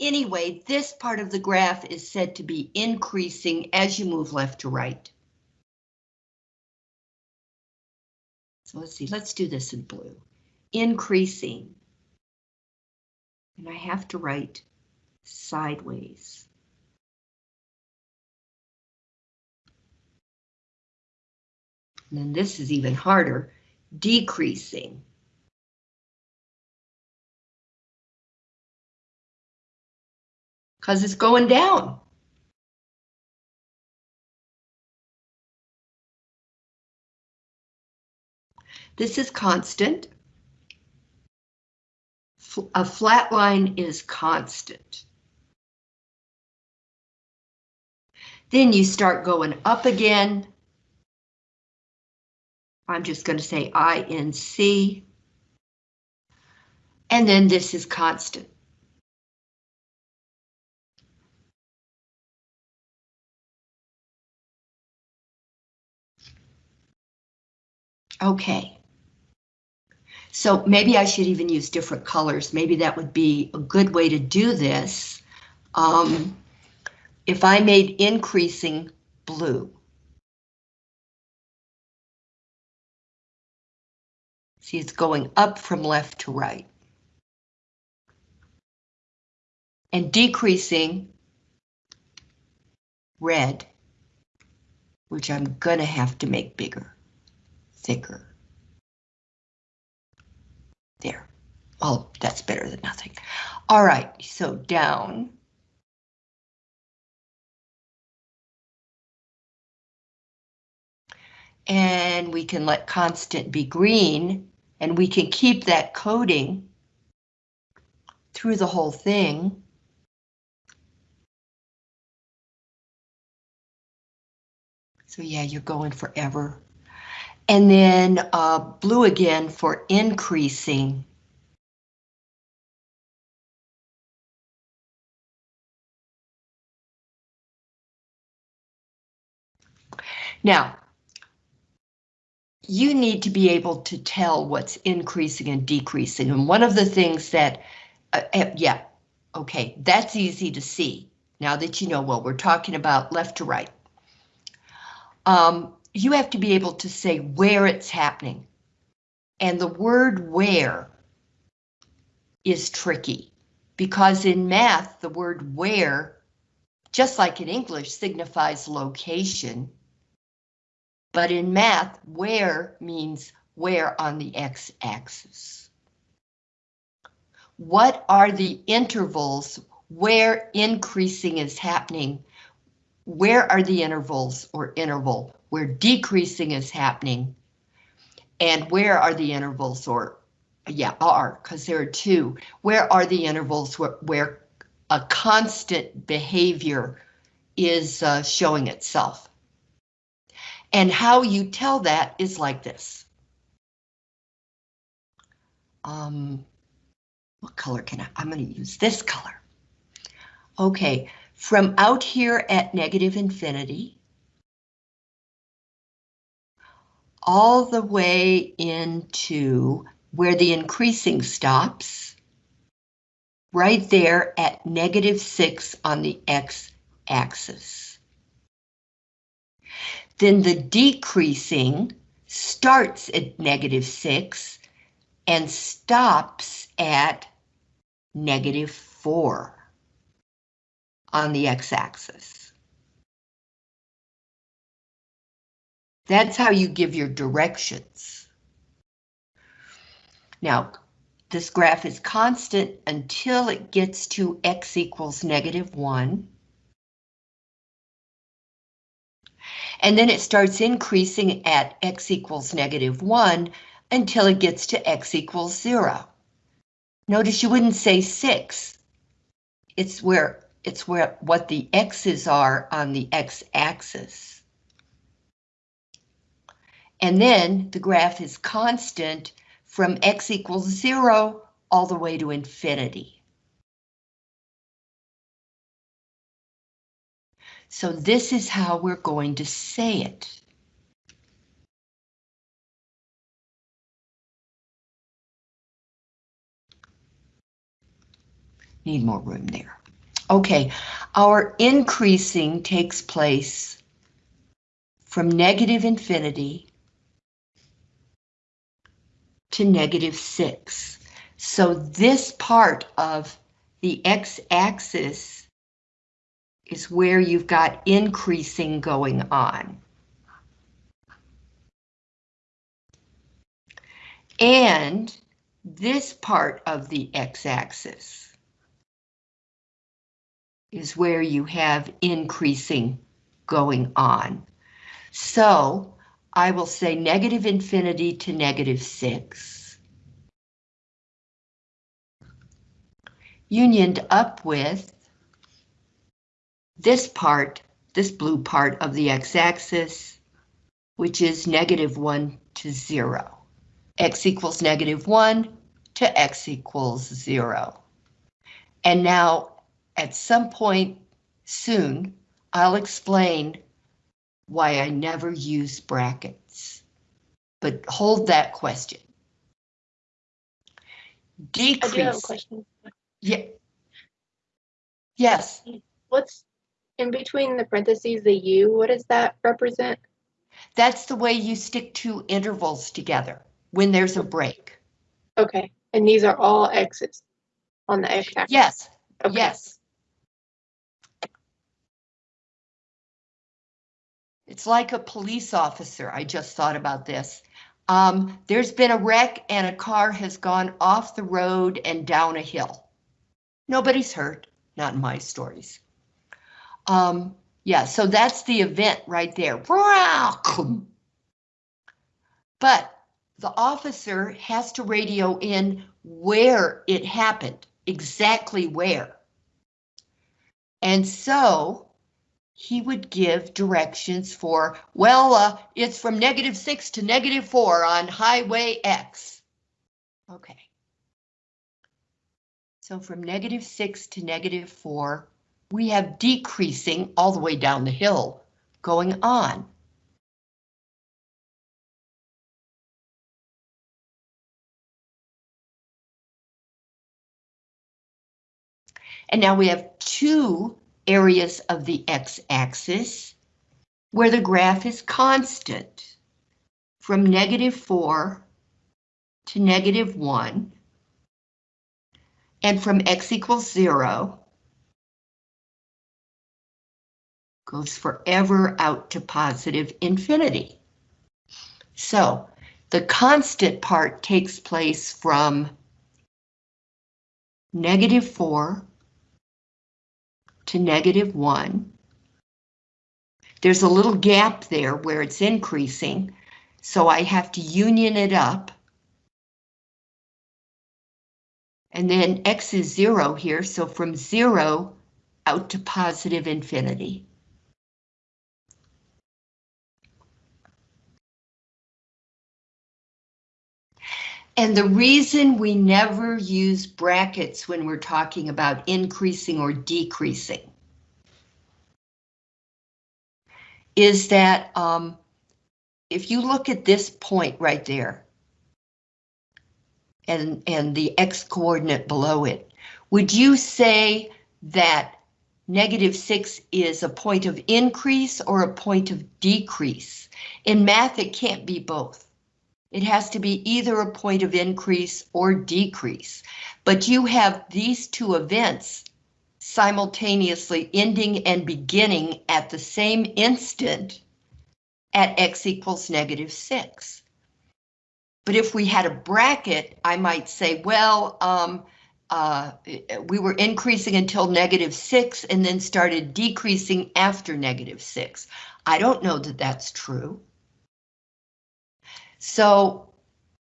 Anyway, this part of the graph is said to be increasing as you move left to right. So let's see, let's do this in blue. Increasing. And I have to write sideways. And then this is even harder, decreasing. Because it's going down. This is constant. A flat line is constant. Then you start going up again. I'm just going to say INC. And then this is constant. Okay. So maybe I should even use different colors. Maybe that would be a good way to do this. Um, if I made increasing blue. See, it's going up from left to right. And decreasing red, which I'm gonna have to make bigger, thicker. There. Well, that's better than nothing. All right, so down. and we can let constant be green, and we can keep that coding through the whole thing. So yeah, you're going forever. And then uh, blue again for increasing. Now, you need to be able to tell what's increasing and decreasing. And one of the things that, uh, uh, yeah, okay, that's easy to see. Now that you know, well, we're talking about left to right. Um, you have to be able to say where it's happening. And the word where is tricky because in math, the word where, just like in English, signifies location. But in math, where means where on the x-axis. What are the intervals where increasing is happening? Where are the intervals or interval where decreasing is happening? And where are the intervals or, yeah, are, because there are two. Where are the intervals where, where a constant behavior is uh, showing itself? And how you tell that is like this. Um, what color can I, I'm going to use this color. Okay, from out here at negative infinity, all the way into where the increasing stops, right there at negative 6 on the x-axis. Then the decreasing starts at negative 6 and stops at negative 4 on the x-axis. That's how you give your directions. Now, this graph is constant until it gets to x equals negative 1. and then it starts increasing at x equals negative 1 until it gets to x equals 0. Notice you wouldn't say 6. It's where it's where what the x's are on the x-axis. And then the graph is constant from x equals 0 all the way to infinity. So this is how we're going to say it. Need more room there. Okay, our increasing takes place from negative infinity to negative 6. So this part of the x-axis is where you've got increasing going on. And this part of the x-axis is where you have increasing going on. So I will say negative infinity to negative 6. Unioned up with this part, this blue part of the x-axis, which is negative 1 to 0. x equals negative 1 to x equals 0. And now, at some point soon, I'll explain why I never use brackets. But hold that question. Decrease. I do have a question. Yeah. Yes, What's in between the parentheses, the U, what does that represent? that's the way you stick two intervals together when there's a break. Okay, and these are all X's on the X axis? Yes, Okay. yes. It's like a police officer. I just thought about this. Um, there's been a wreck and a car has gone off the road and down a hill. Nobody's hurt, not in my stories. Um, yeah, so that's the event right there. But the officer has to radio in where it happened, exactly where. And so he would give directions for, well, uh, it's from negative six to negative four on highway X. Okay. So from negative six to negative four, we have decreasing all the way down the hill going on. And now we have two areas of the x-axis where the graph is constant from negative 4 to negative 1 and from x equals 0 goes forever out to positive infinity. So the constant part takes place from negative 4 to negative 1. There's a little gap there where it's increasing, so I have to union it up. And then x is 0 here, so from 0 out to positive infinity. And the reason we never use brackets when we're talking about increasing or decreasing is that um, if you look at this point right there and, and the x coordinate below it, would you say that negative 6 is a point of increase or a point of decrease? In math, it can't be both. It has to be either a point of increase or decrease. But you have these two events simultaneously ending and beginning at the same instant at x equals negative 6. But if we had a bracket, I might say, well, um, uh, we were increasing until negative 6 and then started decreasing after negative 6. I don't know that that's true. So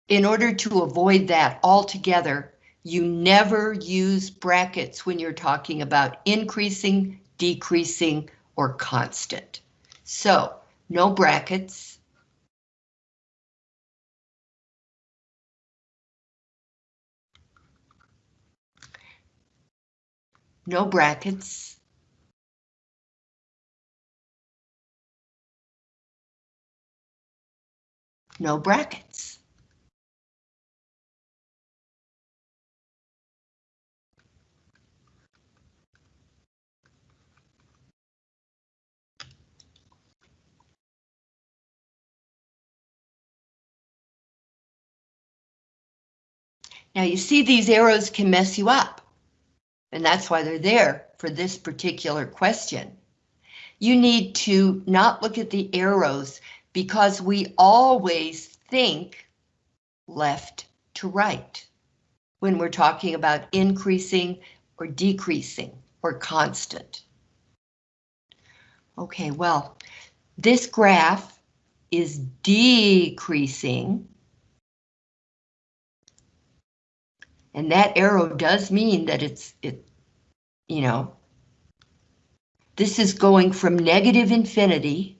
in order to avoid that altogether, you never use brackets when you're talking about increasing, decreasing, or constant. So no brackets. No brackets. no brackets. Now you see these arrows can mess you up, and that's why they're there for this particular question. You need to not look at the arrows, because we always think left to right when we're talking about increasing or decreasing or constant. Okay, well, this graph is decreasing. And that arrow does mean that it's, it, you know, this is going from negative infinity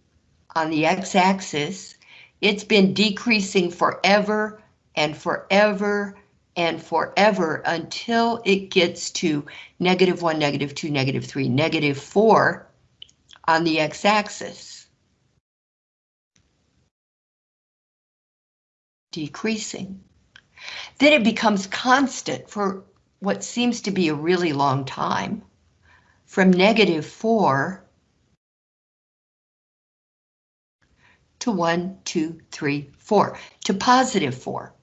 on the x-axis. It's been decreasing forever and forever and forever until it gets to negative 1, negative 2, negative 3, negative 4 on the x-axis. Decreasing. Then it becomes constant for what seems to be a really long time. From negative 4 to 1, 2, 3, 4, to positive 4.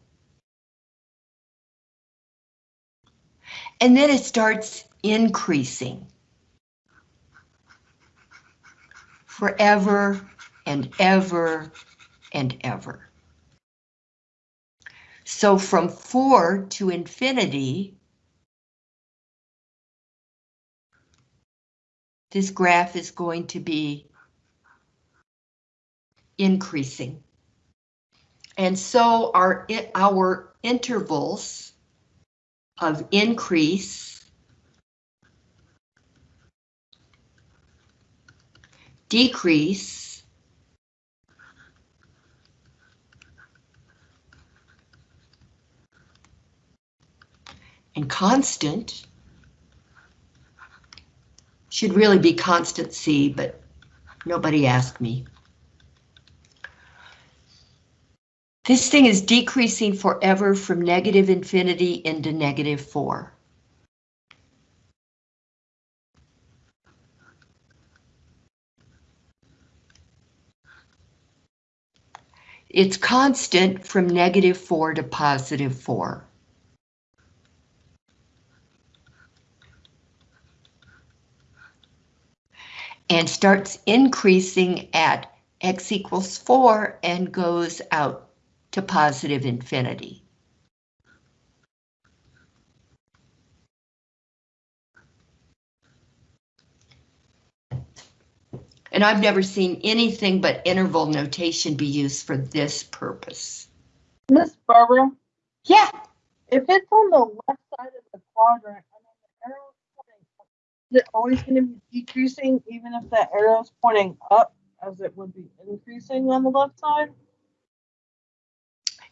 And then it starts increasing. Forever and ever and ever. So from 4 to infinity, this graph is going to be increasing. And so our, our intervals of increase, decrease, and constant should really be constant C, but nobody asked me. This thing is decreasing forever from negative infinity into negative 4. It's constant from negative 4 to positive 4. And starts increasing at x equals 4 and goes out to positive infinity. And I've never seen anything but interval notation be used for this purpose. Miss Barbara, Yeah, if it's on the left side of the quadrant and then the arrow's pointing up, is it always going to be decreasing even if the arrow's pointing up as it would be increasing on the left side?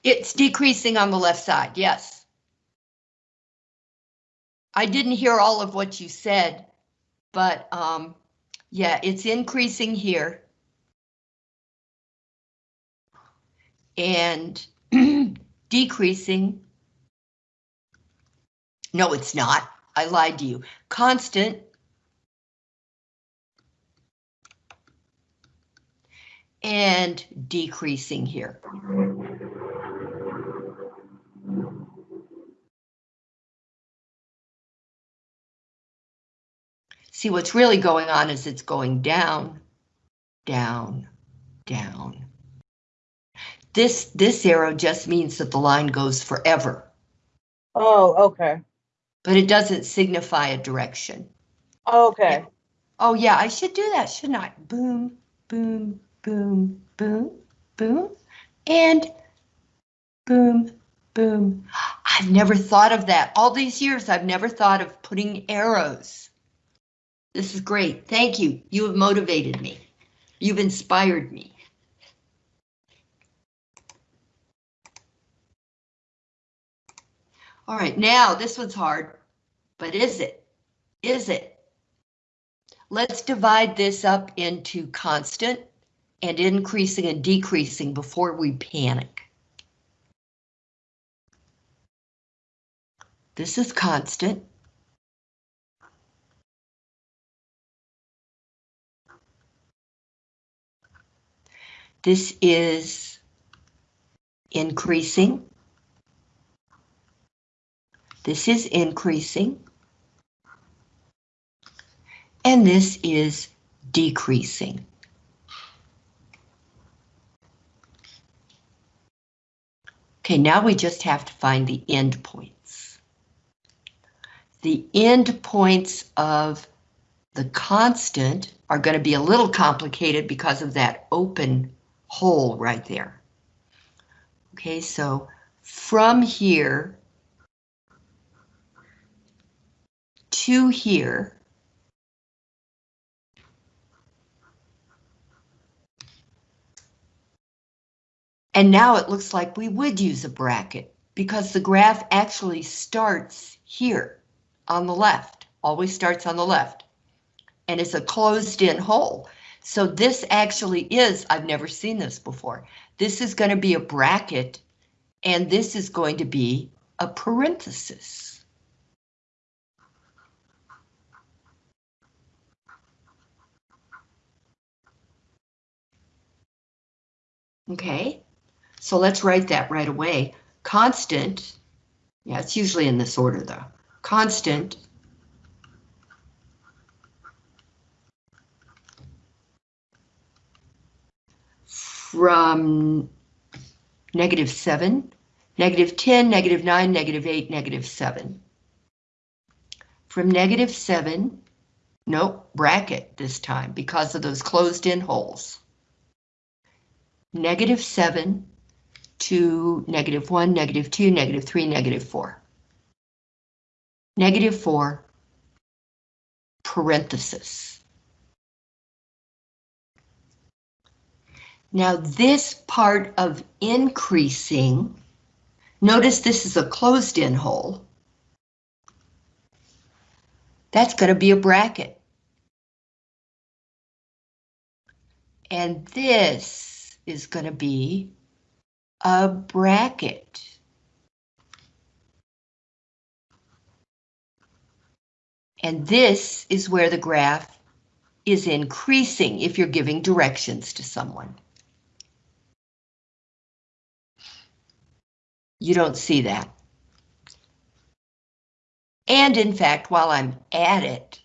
It's decreasing on the left side, yes. I didn't hear all of what you said, but um, yeah, it's increasing here. And decreasing. No, it's not. I lied to you. Constant. And decreasing here. See, what's really going on is it's going down, down, down. This, this arrow just means that the line goes forever, Oh, okay. but it doesn't signify a direction. Oh, okay. Oh yeah, I should do that, shouldn't I? Boom, boom, boom, boom, boom, and boom, boom. I've never thought of that. All these years, I've never thought of putting arrows. This is great. Thank you. You have motivated me. You've inspired me. All right, now this one's hard, but is it? Is it? Let's divide this up into constant and increasing and decreasing before we panic. This is constant. This is increasing. This is increasing. And this is decreasing. Okay, now we just have to find the endpoints. The endpoints of the constant are going to be a little complicated because of that open hole right there. Okay, so from here to here, and now it looks like we would use a bracket because the graph actually starts here on the left, always starts on the left, and it's a closed-in hole. So this actually is, I've never seen this before, this is going to be a bracket, and this is going to be a parenthesis. Okay, so let's write that right away. Constant, yeah, it's usually in this order though. Constant from negative 7, negative 10, negative 9, negative 8, negative 7. From negative 7, nope, bracket this time because of those closed-in holes. Negative 7 to negative 1, negative 2, negative 3, negative 4. Negative 4, parenthesis. Now this part of increasing, notice this is a closed-in hole. That's going to be a bracket. And this is going to be a bracket. And this is where the graph is increasing if you're giving directions to someone. You don't see that. And in fact, while I'm at it,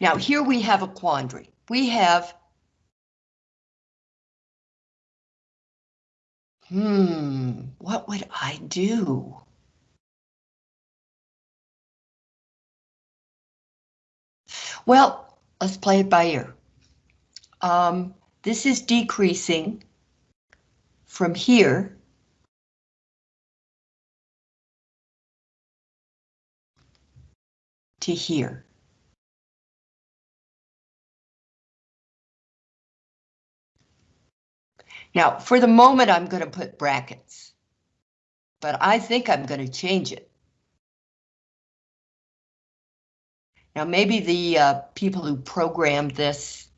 now here we have a quandary. We have, hmm, what would I do? Well, let's play it by ear. Um, this is decreasing from here to here. Now, for the moment, I'm going to put brackets, but I think I'm going to change it. Now, maybe the uh, people who programmed this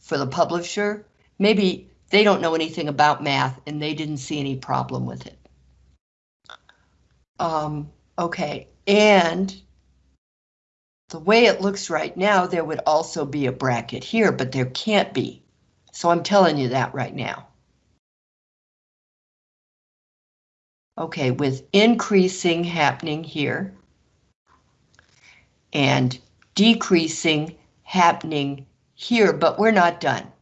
for the publisher, maybe they don't know anything about math and they didn't see any problem with it. Um, okay, and the way it looks right now, there would also be a bracket here, but there can't be. So I'm telling you that right now. Okay, with increasing happening here and decreasing happening here, but we're not done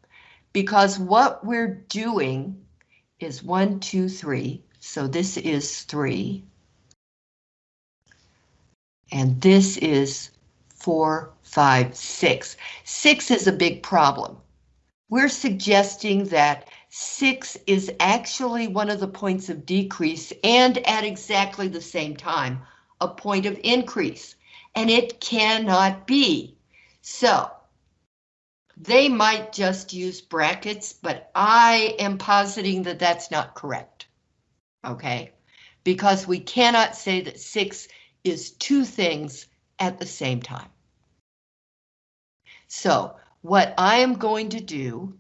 because what we're doing is one, two, three. So this is three. And this is four, five, six. Six is a big problem. We're suggesting that six is actually one of the points of decrease and at exactly the same time, a point of increase, and it cannot be. So they might just use brackets, but I am positing that that's not correct. Okay, because we cannot say that six is two things at the same time. So what I am going to do,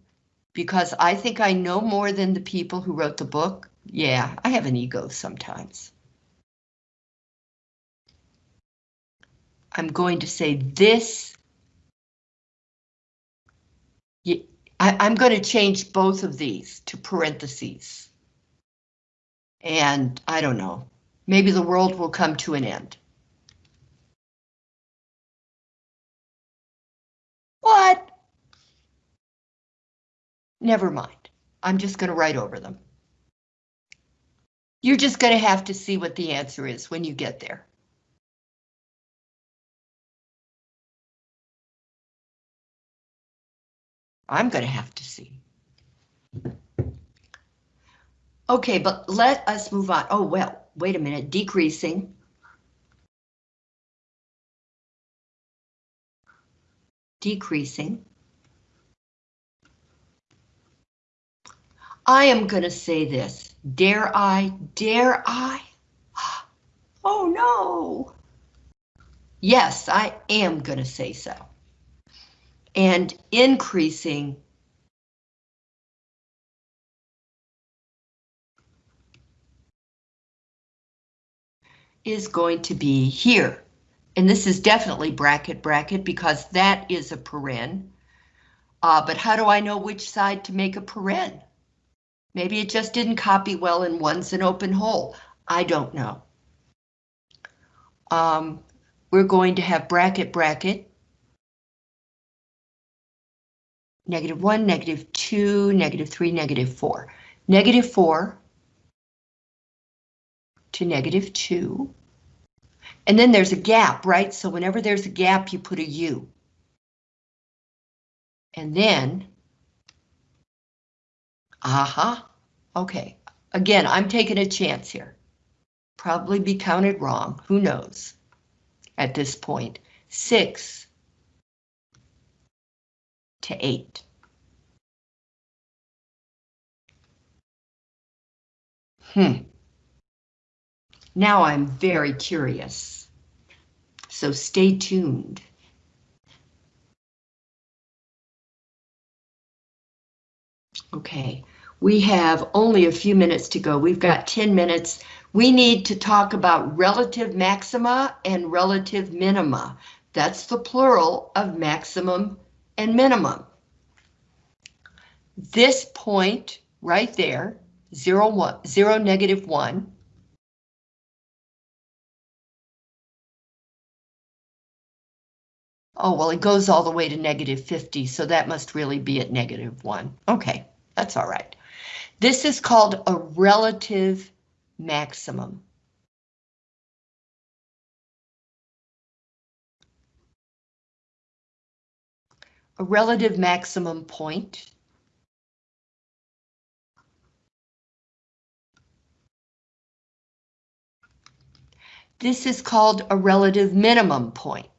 because I think I know more than the people who wrote the book, yeah, I have an ego sometimes. I'm going to say this. I, I'm going to change both of these to parentheses. And I don't know, maybe the world will come to an end. What? Never mind. I'm just going to write over them. You're just going to have to see what the answer is when you get there. I'm going to have to see. Okay, but let us move on. Oh, well, wait a minute, decreasing. Decreasing. I am going to say this. Dare I? Dare I? Oh no. Yes, I am going to say so. And increasing is going to be here. And this is definitely bracket bracket because that is a paren. Uh, but how do I know which side to make a paren? Maybe it just didn't copy well and one's an open hole. I don't know. Um, we're going to have bracket bracket. Negative one, negative two, negative three, negative four. Negative four to negative 2. And then there's a gap, right? So whenever there's a gap, you put a U. And then, aha, okay. Again, I'm taking a chance here. Probably be counted wrong, who knows? At this point, 6 to 8. Hmm. Now I'm very curious. So stay tuned. Okay, we have only a few minutes to go. We've got 10 minutes. We need to talk about relative maxima and relative minima. That's the plural of maximum and minimum. This point right there, zero, one, zero, negative one, Oh, well, it goes all the way to negative 50, so that must really be at negative 1. Okay, that's all right. This is called a relative maximum. A relative maximum point. This is called a relative minimum point.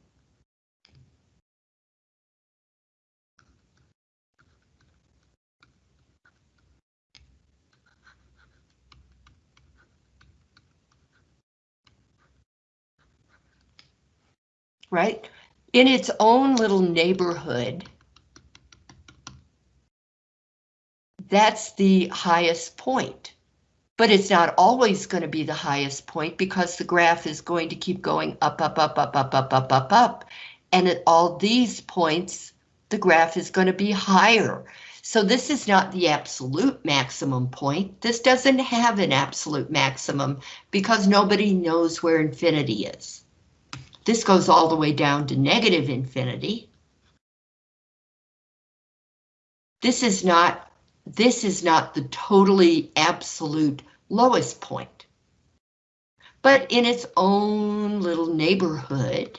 Right? In its own little neighborhood, that's the highest point. But it's not always going to be the highest point because the graph is going to keep going up, up, up, up, up, up, up, up, up. And at all these points, the graph is going to be higher. So this is not the absolute maximum point. This doesn't have an absolute maximum because nobody knows where infinity is. This goes all the way down to negative infinity. This is not, this is not the totally absolute lowest point. But in its own little neighborhood,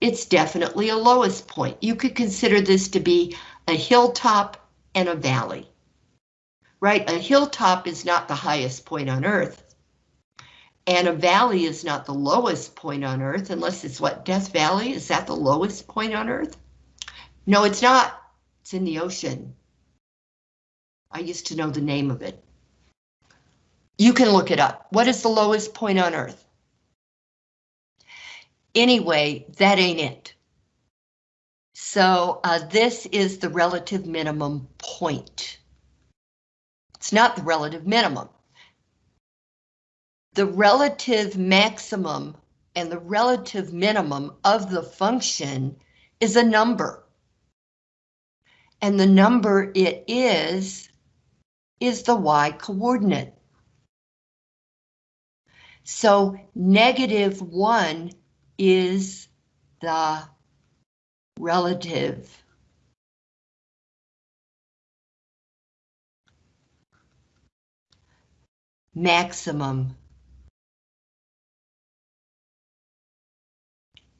it's definitely a lowest point. You could consider this to be a hilltop and a valley. Right, a hilltop is not the highest point on Earth. And a valley is not the lowest point on Earth, unless it's what, Death Valley? Is that the lowest point on Earth? No, it's not. It's in the ocean. I used to know the name of it. You can look it up. What is the lowest point on Earth? Anyway, that ain't it. So uh, this is the relative minimum point. It's not the relative minimum the relative maximum and the relative minimum of the function is a number. And the number it is, is the y coordinate. So negative one is the relative maximum.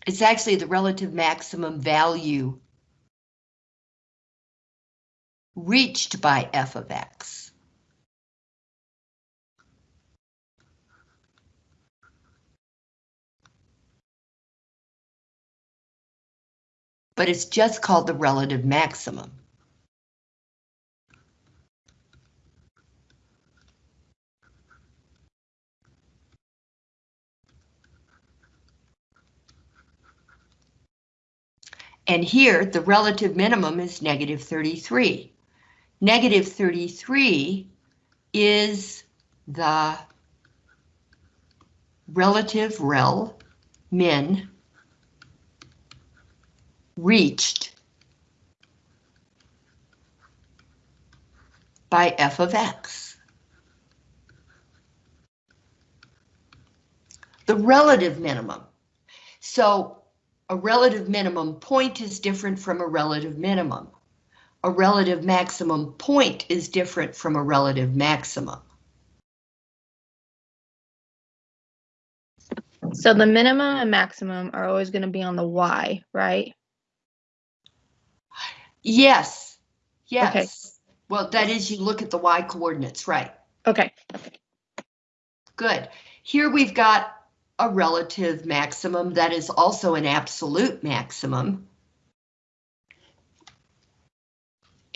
It's actually the relative maximum value reached by f of x. But it's just called the relative maximum. And here, the relative minimum is negative 33. Negative 33 is the relative rel min reached by f of x. The relative minimum. So a relative minimum point is different from a relative minimum. A relative maximum point is different from a relative maximum. So the minimum and maximum are always going to be on the y, right? Yes, yes. Okay. Well, that is, you look at the y coordinates, right? Okay. Good. Here we've got a relative maximum that is also an absolute maximum.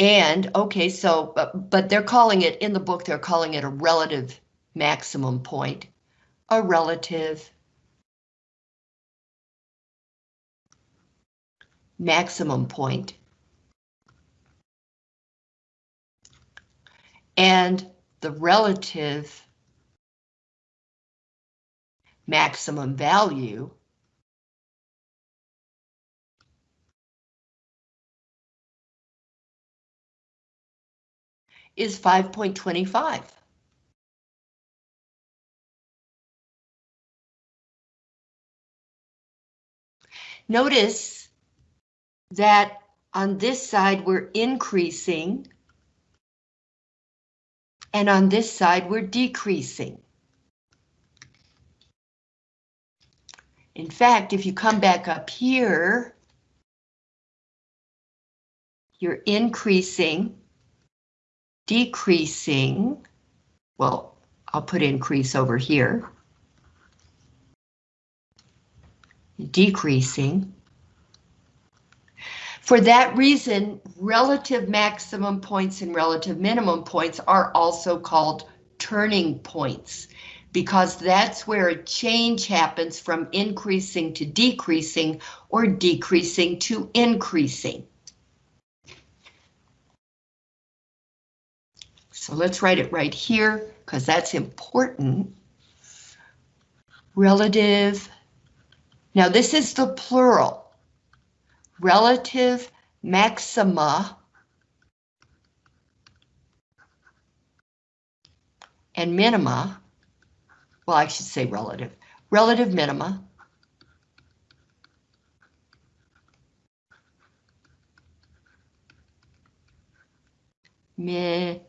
And, okay, so, but, but they're calling it, in the book, they're calling it a relative maximum point. A relative maximum point. And the relative maximum value is 5.25. Notice that on this side we're increasing and on this side we're decreasing. In fact, if you come back up here, you're increasing, decreasing, well, I'll put increase over here. Decreasing. For that reason, relative maximum points and relative minimum points are also called turning points because that's where a change happens from increasing to decreasing or decreasing to increasing. So let's write it right here because that's important. Relative. Now this is the plural. Relative maxima and minima well, I should say relative, relative minima. Mi,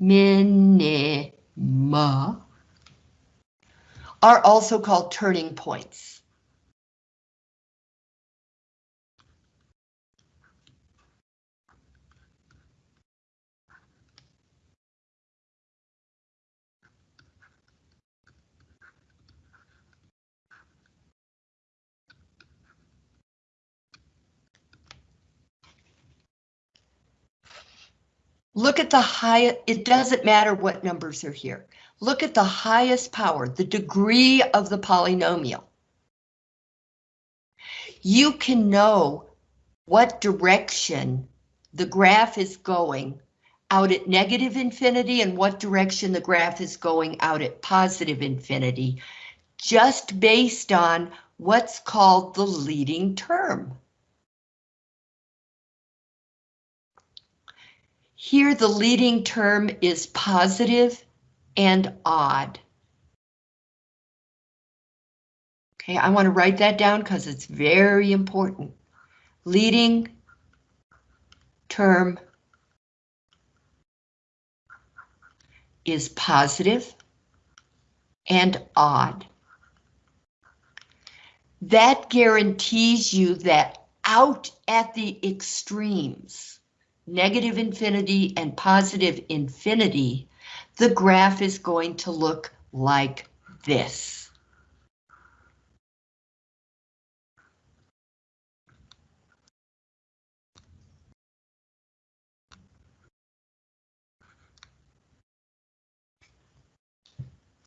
minima are also called turning points. Look at the high, it doesn't matter what numbers are here. Look at the highest power, the degree of the polynomial. You can know what direction the graph is going out at negative infinity and what direction the graph is going out at positive infinity, just based on what's called the leading term. Here the leading term is positive and odd. Okay, I want to write that down because it's very important. Leading term is positive and odd. That guarantees you that out at the extremes, negative infinity and positive infinity, the graph is going to look like this.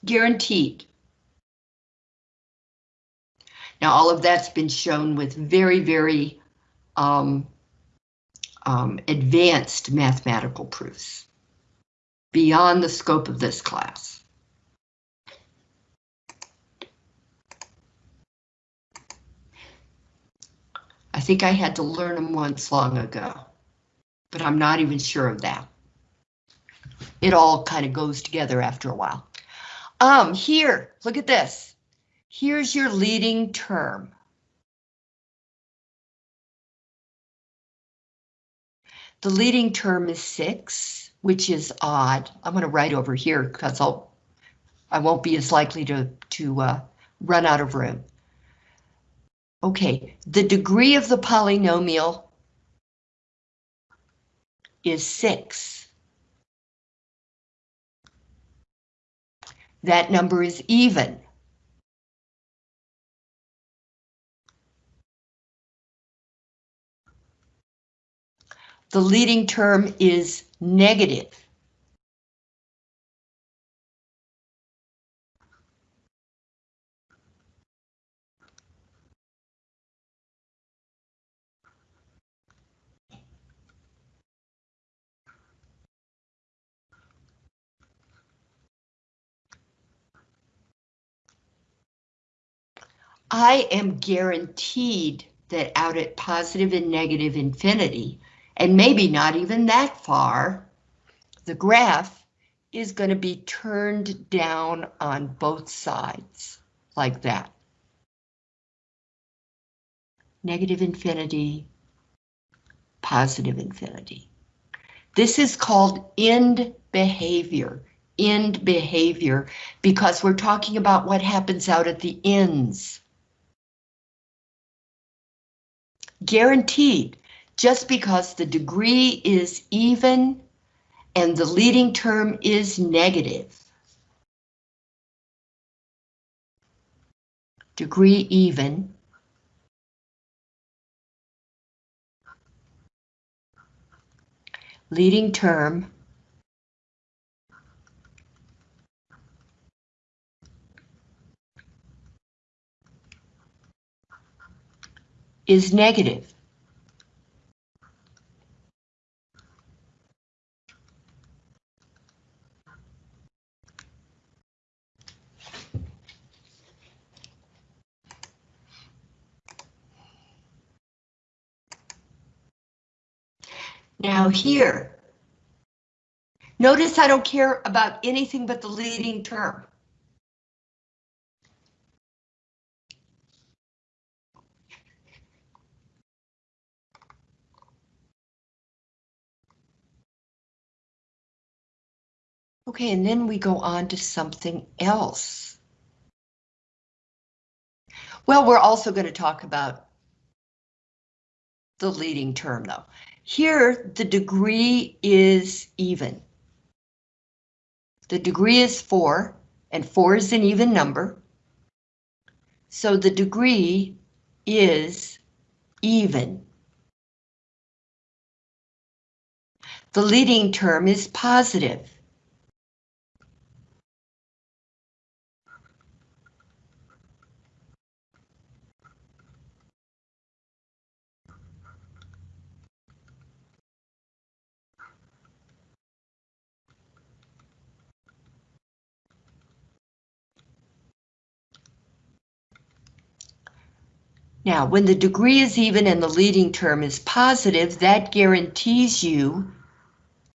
Guaranteed. Now, all of that's been shown with very, very um, um, advanced mathematical proofs beyond the scope of this class. I think I had to learn them once long ago, but I'm not even sure of that. It all kind of goes together after a while. Um, here, look at this. Here's your leading term. The leading term is six, which is odd. I'm going to write over here because I'll I won't be as likely to to uh, run out of room. Okay, the degree of the polynomial is six. That number is even. The leading term is negative. I am guaranteed that out at positive and negative infinity, and maybe not even that far, the graph is going to be turned down on both sides, like that. Negative infinity, positive infinity. This is called end behavior, end behavior, because we're talking about what happens out at the ends. Guaranteed, just because the degree is even and the leading term is negative. Degree even. Leading term. is negative. Now here, notice I don't care about anything but the leading term. Okay, and then we go on to something else. Well, we're also going to talk about the leading term though. Here, the degree is even. The degree is four, and four is an even number. So the degree is even. The leading term is positive. Now, when the degree is even and the leading term is positive, that guarantees you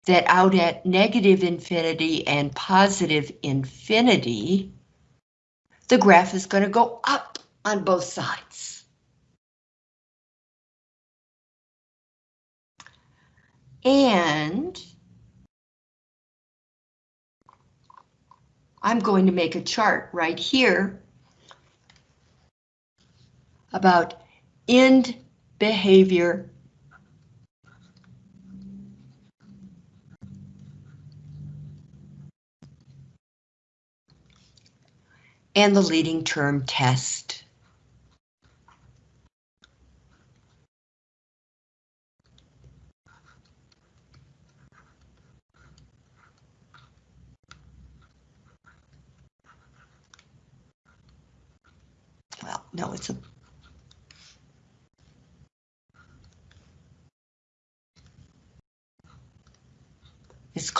that out at negative infinity and positive infinity, the graph is going to go up on both sides. And I'm going to make a chart right here about end behavior and the leading term test. Well, no, it's a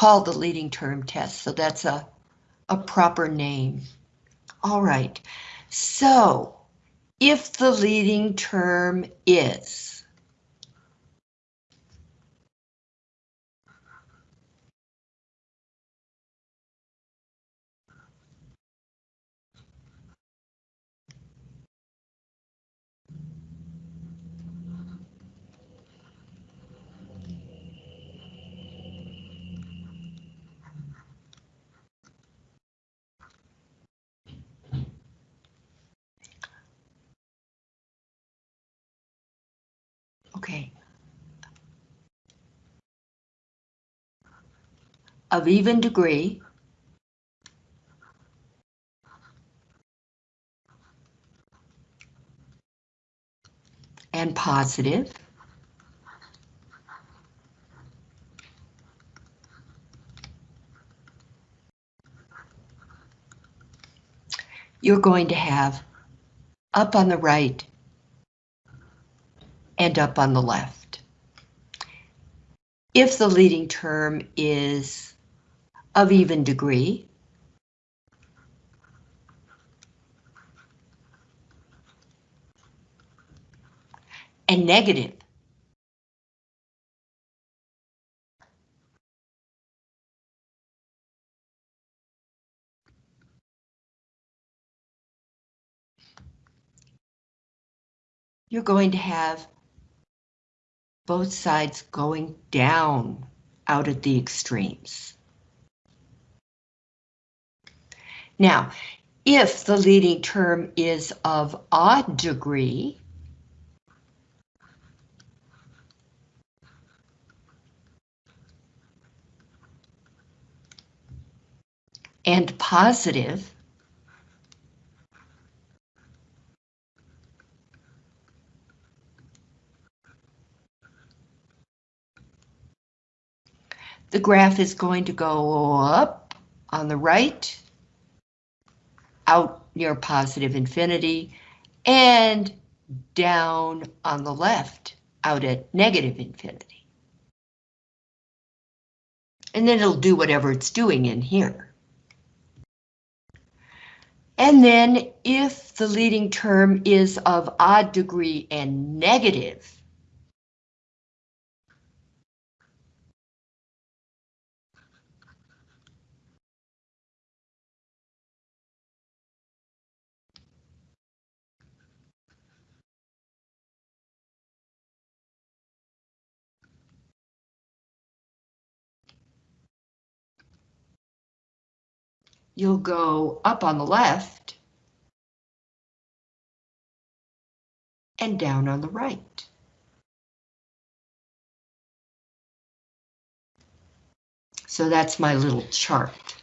called the leading term test, so that's a, a proper name. All right, so if the leading term is Okay. Of even degree. And positive. You're going to have up on the right and up on the left. If the leading term is of even degree, and negative, you're going to have both sides going down out at the extremes. Now, if the leading term is of odd degree, and positive, the graph is going to go up on the right, out near positive infinity, and down on the left, out at negative infinity. And then it'll do whatever it's doing in here. And then if the leading term is of odd degree and negative, you'll go up on the left and down on the right. So that's my little chart.